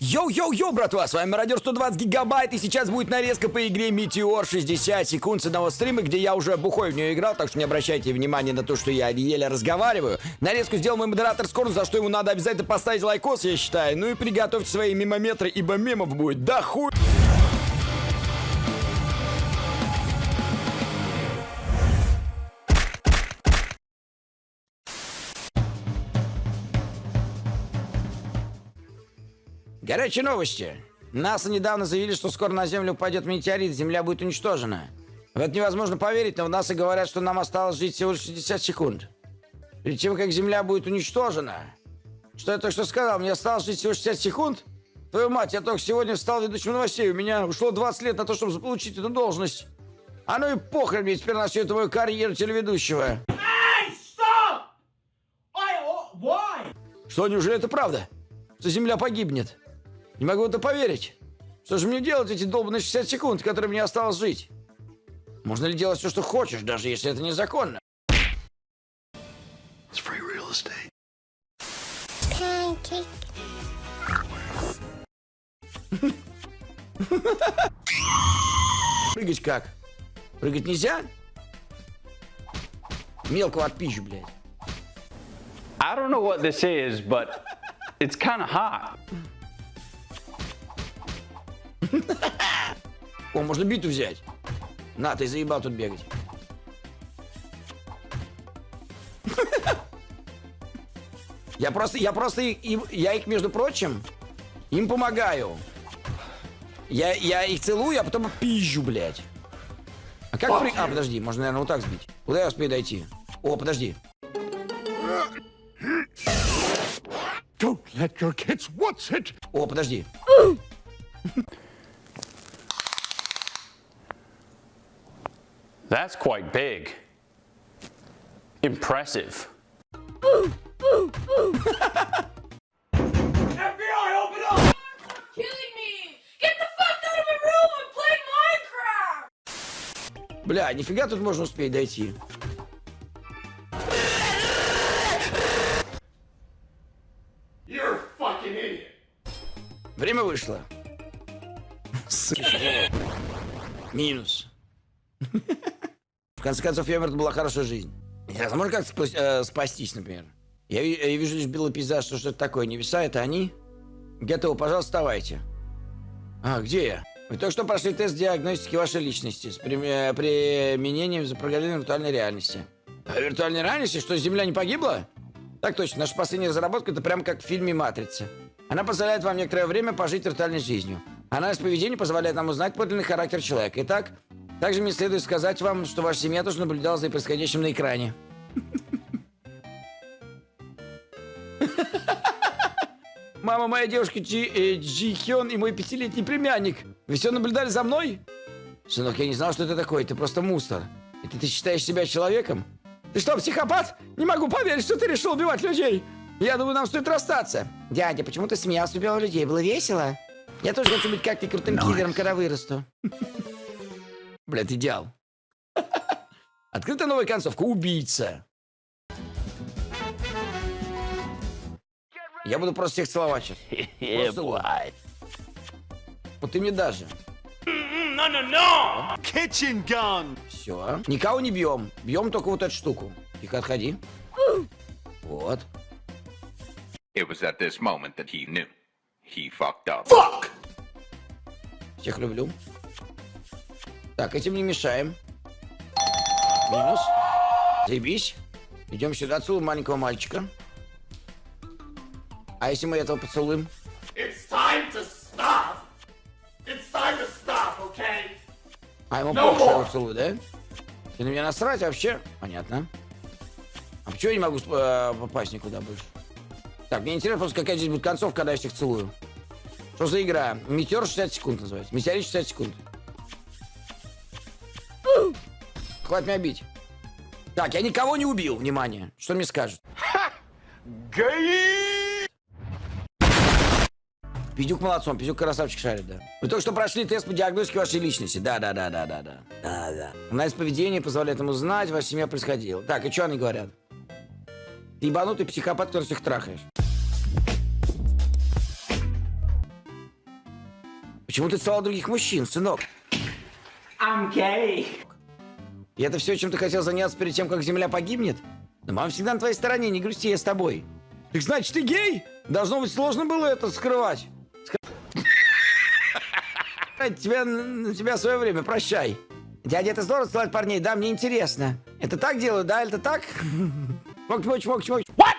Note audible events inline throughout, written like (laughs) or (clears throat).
Йоу-йоу-йоу, братва, с вами Мародер 120 гигабайт, и сейчас будет нарезка по игре Метеор 60 секунд с одного стрима, где я уже бухой в нее играл, так что не обращайте внимания на то, что я еле разговариваю. Нарезку сделал мой модератор Скорн, за что ему надо обязательно поставить лайкос, я считаю. Ну и приготовьте свои мемометры, ибо мемов будет да хуй. Горячие новости. НАСА недавно заявили, что скоро на Землю упадет метеорит, Земля будет уничтожена. В это невозможно поверить, но в НАСА говорят, что нам осталось жить всего лишь 60 секунд. Перед тем, как Земля будет уничтожена. Что я только что сказал? Мне осталось жить всего 60 секунд? Твою мать, я только сегодня стал ведущим новостей. У меня ушло 20 лет на то, чтобы заполучить эту должность. А ну и похрен мне теперь на всю эту мою карьеру телеведущего. Stop! I, oh, why? Что, неужели это правда? Что Земля погибнет? Не могу это поверить. Что же мне делать эти долбанные 60 секунд, которые мне осталось жить? Можно ли делать все, что хочешь, даже если это незаконно? It's free real estate. Pancake. Прыгать как? Прыгать нельзя? Мелкого отпизжу, блядь. I don't know what this is, but it's kind of hot. (laughs) О, можно биту взять. На, ты заебал тут бегать. (laughs) Я просто, я просто, их- им- я их, между прочим, им помогаю. Я, я их целую, а потом пизжу, блядь. А как при... А, подожди, можно, наверное, вот так сбить. Куда я успею дойти? О, подожди. Don't let your kids watch it. О, подожди. That's quite big. Impressive. FBI, open up! killing me! Get the fuck out of my room! I'm playing Minecraft! Бля, нифига тут можно успеть дойти. You're fucking idiot. Время вышло. Минус. В конце концов, я умер, это была хорошая жизнь. Интересно, можно как-то спас- э, спастись, например? Я, я вижу лишь белый пейзаж, что что-то такое. Небеса, это они? Готово, пожалуйста, вставайте. А, где я? Вы только что прошли тест диагностики вашей личности с э, применением запрограммированной виртуальной реальности. А виртуальной реальности? Что, Земля не погибла? Так точно, наша последняя разработка это прям как в фильме «Матрица». Она позволяет вам некоторое время пожить виртуальной жизнью. Анализ поведения позволяет нам узнать подлинный характер человека. Итак, также мне следует сказать вам, что ваша семья тоже наблюдала за происходящим на экране. (laughs) Мама, моя девушка Джи, э, Джи Хён и мой пятилетний племянник. Вы все наблюдали за мной? Сынок, я не знал, что это такое. Ты просто мусор. Это ты считаешь себя человеком? Ты что, психопат? Не могу поверить, что ты решил убивать людей. Я думаю, нам стоит расстаться. Дядя, почему ты смеялся, убивал людей? Было весело? Я тоже хочу быть как ты крутым киллером, когда вырасту. Блядь, идеал. (laughs) Открыта новая концовка. Убийца. Я буду просто всех целовать сейчас. (laughs) Просто целую. Вот ты мне даже. Kitchen gun. Все. Никого не бьем. Бьем только вот эту штуку. Тихо, отходи. Вот. It was at this moment that he knew. He fucked up. Всех люблю. Так, этим не мешаем. Минус. Заебись. Идем сюда, целуем маленького мальчика. А если мы этого поцелуем? It's time to stop. It's time to stop, okay? А ему No что я да? Ты на меня насрать вообще? Понятно. А почему я не могу э, попасть никуда больше? Так, мне интересно просто, какая здесь будет концовка, когда я всех целую. Что за игра? Метеор 60 секунд называется. Метеорит 60 секунд. Хватит меня бить. Так, я никого не убил, внимание. Что мне скажут? Пиздюк молодцом, Пиздюк красавчик шарит, да. Вы только что прошли тест по диагностике вашей личности. Да, да, да, да, да, да. Да, да. Анализ поведения позволяет ему знать, ваша семья происходила. Так, и что они говорят? Ты ебанутый психопат, который всех трахаешь. Почему ты целовал других мужчин, сынок? I'm gay. И это все, чем ты хотел заняться перед тем, как Земля погибнет? Но мама всегда на твоей стороне, не грусти, я с тобой. Так значит, ты гей? Должно быть сложно было это скрывать. Скрывать Тебя, тебя свое время, прощай. Дядя, это здорово целовать парней, да, мне интересно. Это так делают, да, это так? Чмок, чмок, чмок, чмок. What?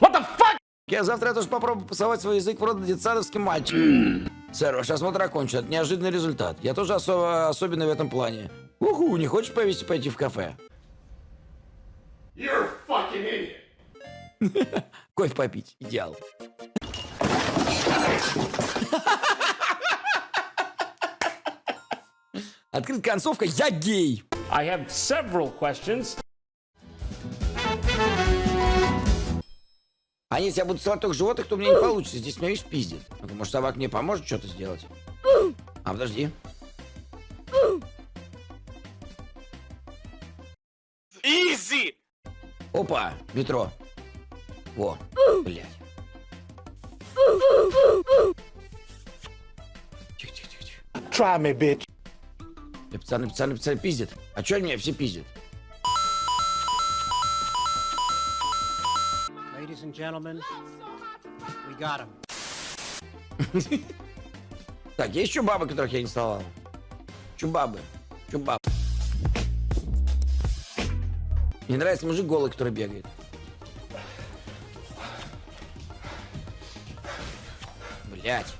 What the fuck? Я завтра тоже попробую посовать свой язык в рот детсадовским мальчиком. Сэр, ваш осмотр окончен. Это неожиданный результат. Я тоже особо, особенный в этом плане. Уху, не хочешь повести пойти в кафе? You're fucking idiot. (laughs) Кофе попить. Идеал. (laughs) Открыт концовка «Я гей». I have several questions. А если я буду целовать только животных, то у меня не получится. Здесь меня, видишь, пиздит. Может, собак мне поможет что-то сделать? А, подожди. Easy. Опа, метро. Во, блядь. Тихо, тихо, тихо, тихо. Try me, bitch. Э, Пацаны, пацаны, пацаны, пиздят. А чё меня все пиздят? And gentlemen, we got him. (laughs) Так, есть еще бабы, которых я не целовал? Чубабы. Чубабы. Мне нравится мужик голый, который бегает. Блять.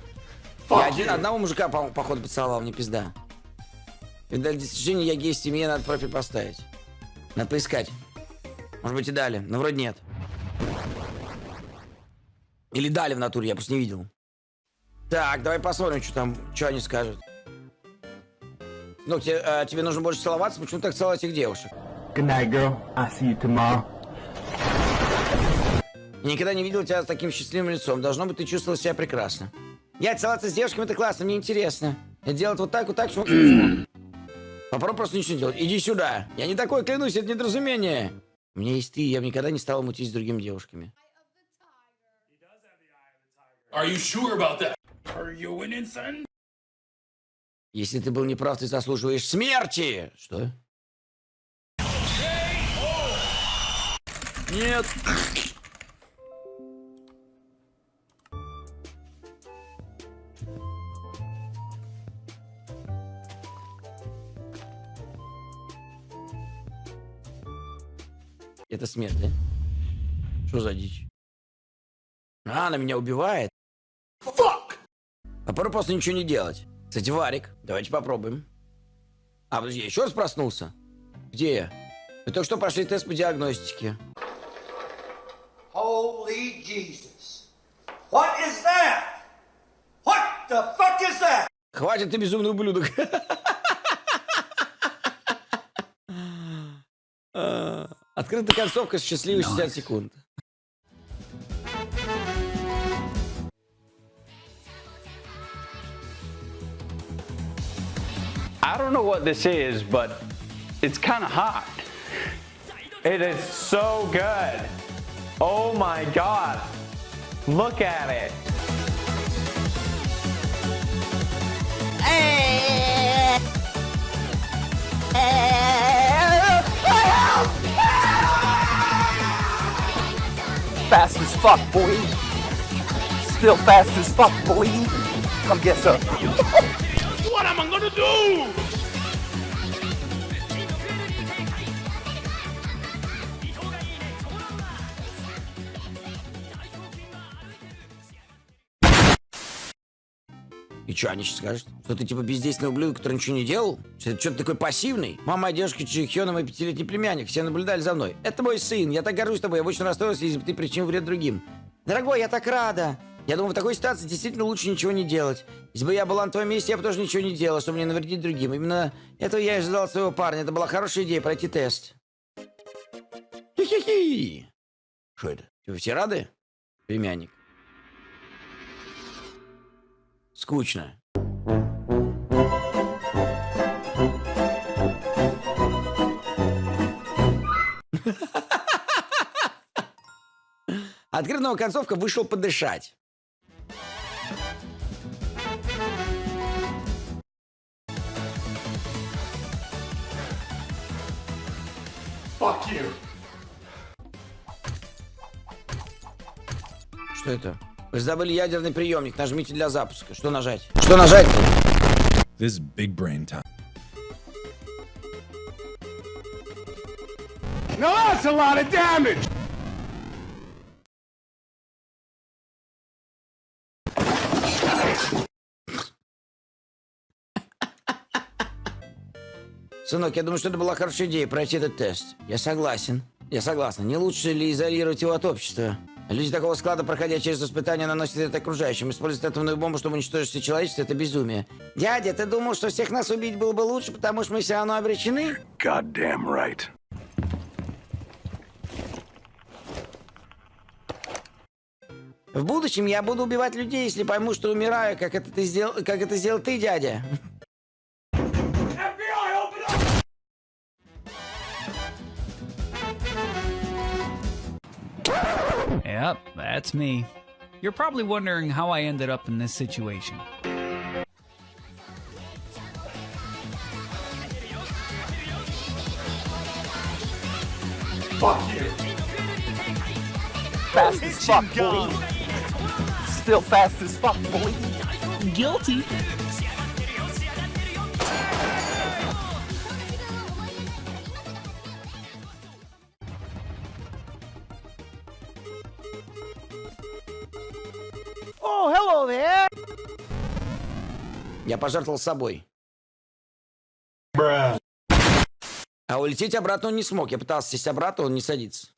Я один, одного мужика, по- походу, поцеловал, мне пизда. И для достижения я гей семье, надо профиль поставить. Надо поискать. Может быть и дали, но вроде нет. Или дали в натуре, я просто не видел. Так, давай посмотрим, что там, что они скажут. Ну, тебе, э, тебе нужно больше целоваться, почему так целовать этих девушек? Good night, girl. I'll see you tomorrow. Я никогда не видел тебя с таким счастливым лицом. Должно быть, ты чувствовал себя прекрасно. Я целоваться с девушками, это классно, мне интересно. Я делать вот так, вот так, шмок. Попробуй просто ничего не делать. Иди сюда. Я не такой, клянусь, это недоразумение. У меня есть ты, я бы никогда не стал мутить с другими девушками. Are you sure about that? Are you insane? Если ты был неправ, ты заслуживаешь смерти. Что? Нет. Это смерть, да? Что за дичь? А, она меня убивает. Попробуй просто ничего не делать. Кстати, Варик, давайте попробуем. А, подожди, я еще раз проснулся? Где я? Мы только что прошли тест по диагностике. Holy Jesus. What is that? What the fuck is that? Хватит, ты безумный ублюдок. (laughs) А, Открыта концовка с счастливой 60 секунд. I don't know what this is, but it's kind of hot. It is so good. Oh my God. Look at it. Fast as fuck, boy. Still fast as fuck, boy. Come get some. (laughs) What am I gonna do? И что, они сейчас скажут? Что ты типа бездейственный ублюдок, который ничего не делал? Что ты такой пассивный? Мама, девушка, Чихёна, мой пятилетний племянник. Все наблюдали за мной. Это мой сын. Я так горжусь тобой. Я очень расстроился, если бы ты причинил вред другим. Дорогой, я так рада. Я думаю, в такой ситуации действительно лучше ничего не делать. Если бы я была на твоем месте, я бы тоже ничего не делала, чтобы не навредить другим. Именно этого я и ожидал от своего парня. Это была хорошая идея пройти тест. Хи-хи-хи. Что это? Вы все рады? Племянник. Скучно. Открытая концовка вышел подышать. Fuck you. Что это? Вы забыли ядерный приемник. Нажмите для запуска. Что нажать? Что нажать? This is big brain time. Now that's a lot of damage. Сынок, я думаю, что это была хорошая идея пройти этот тест. Я согласен. Я согласна. Не лучше ли изолировать его от общества? Люди такого склада, проходя через испытания, наносят это окружающим. Использовать атомную бомбу, чтобы уничтожить все человечество, это безумие. Дядя, ты думал, что всех нас убить было бы лучше, потому что мы все равно обречены? Goddamn right. В будущем я буду убивать людей, если пойму, что умираю, как это ты сделал, как это сделал ты, дядя. That's me. You're probably wondering how I ended up in this situation. Fuck you. Fast as fuck, boy. Still fast as fuck, boy. Guilty. Oh, hello there. Я пожертвовал собой. А улететь обратно он не смог. Я пытался сесть обратно, он не садится.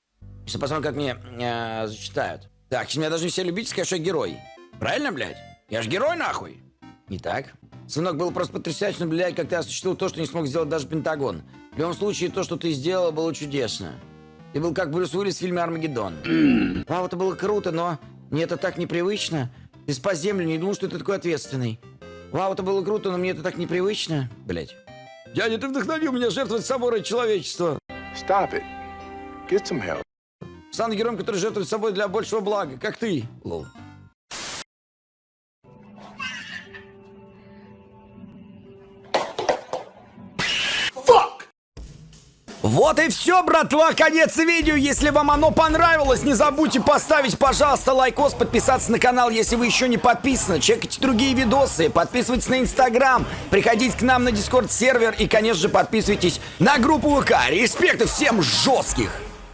Сейчас посмотрим, как мне э, зачитают. Так, сейчас меня должны все любить и сказать, что я герой. Правильно, блядь? Я же герой, нахуй. Не так. Сынок, было просто потрясающе наблюдать, как ты осуществил то, что не смог сделать даже Пентагон. В любом случае, то, что ты сделал, было чудесно. Ты был как Брюс Уиллис в фильме «Армагеддон». (clears throat) Вау, это было круто, но мне это так непривычно. Ты спас Землю, не думал, что ты такой ответственный. Вау, это было круто, но мне это так непривычно. Блять. Дядя, ты вдохновил меня жертвовать собой ради человечества. Stop it. Get some help. Стану героем, который жертвует собой для большего блага, как ты. Лол. Вот и все, братва, конец видео. Если вам оно понравилось, не забудьте поставить, пожалуйста, лайкос, подписаться на канал, если вы еще не подписаны. Чекайте другие видосы, подписывайтесь на Инстаграм, приходите к нам на Дискорд сервер и, конечно же, подписывайтесь на группу ВК. Респекты всем жестких!